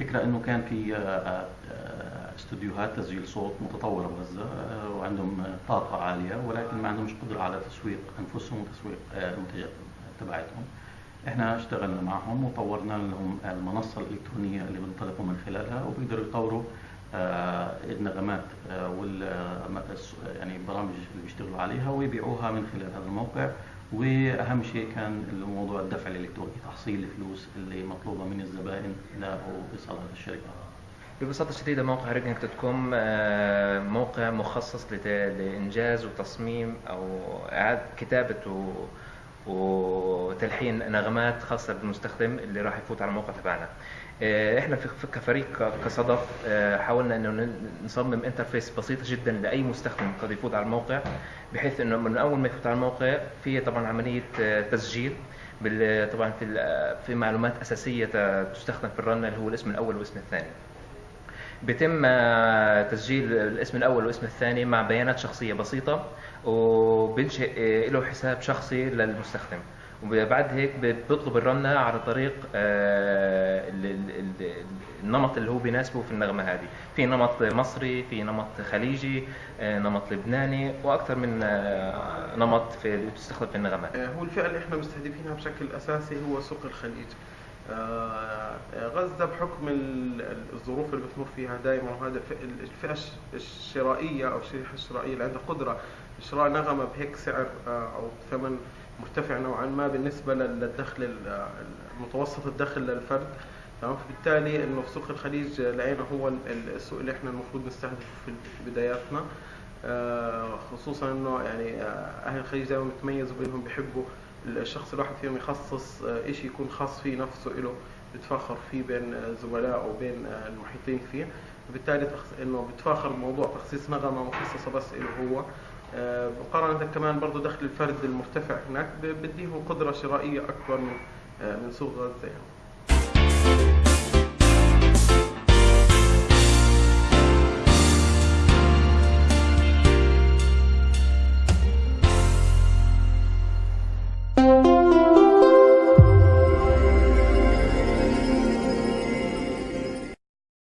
الفكرة إنه كان في آه، آه، استوديوهات تسجيل صوت متطورة بغزة آه، وعندهم طاقة عالية ولكن ما عندهمش قدرة على تسويق أنفسهم وتسويق المنتجات تبعتهم. إحنا اشتغلنا معهم وطورنا لهم المنصة الإلكترونية اللي بنطلقوا من خلالها وبيقدروا يطوروا النغمات وال يعني البرامج اللي بيشتغلوا عليها ويبيعوها من خلال هذا الموقع وأهم شيء كان موضوع الدفع الإلكتروني تحصيل الفلوس اللي مطلوبة من الزبائن لايصالها للشركه ببساطة شديدة موقع ريجنت dot com موقع مخصص لإنجاز وتصميم أو إعادة كتابة وتلحين نغمات خاصة بالمستخدم اللي راح يفوت على الموقع تبعنا. آه، إحنا كفريق كصدف آه، حاولنا إنه نصمم interface بسيطة جدا لأي مستخدم قد يفوت على الموقع بحيث إنه من أول ما يفوت على الموقع في طبعا عملية آه، تسجيل طبعا في في معلومات أساسية تستخدم في الرن اللي هو الاسم الأول والاسم الثاني بيتم تسجيل الاسم الأول والاسم الثاني مع بيانات شخصية بسيطة وبنشئ له حساب شخصي للمستخدم. وبعد هيك بيطلب الرنة على طريق آه، النمط اللي هو بيناسبه في النغمة هذه. في نمط مصري في نمط خليجي آه، نمط لبناني وأكثر من آه، نمط في بتستخدم في النغمات. هو الفئة اللي إحنا مستهدفينها بشكل أساسي هو سوق الخليج. غزة بحكم الظروف اللي بتمر فيها دائما وهذا الفئة الشرائية أو الشريحة الشرائية اللي عندها قدرة شراء نغمة بهيك سعر أو ثمن مرتفع نوعا ما بالنسبة للدخل المتوسط الدخل للفرد. تمام؟ فبالتالي إنه في سوق الخليج لقينا هو السوق اللي إحنا المفروض نستهدفه في بداياتنا. آه، خصوصا إنه يعني آه، أهل الخليج دائما بيتميزوا بإنهم بيحبوا الشخص الواحد فيهم يخصص آه، شيء يكون خاص فيه نفسه له بيتفاخر فيه بين زملائه وبين المحيطين فيه وبالتالي إنه بتفاخر بموضوع تخصيص نغمة مخصصه بس له هو آه، مقارنة كمان برضه دخل الفرد المرتفع هناك بديهم قدرة شرائية أكبر من آه، من سوق غزة يعني.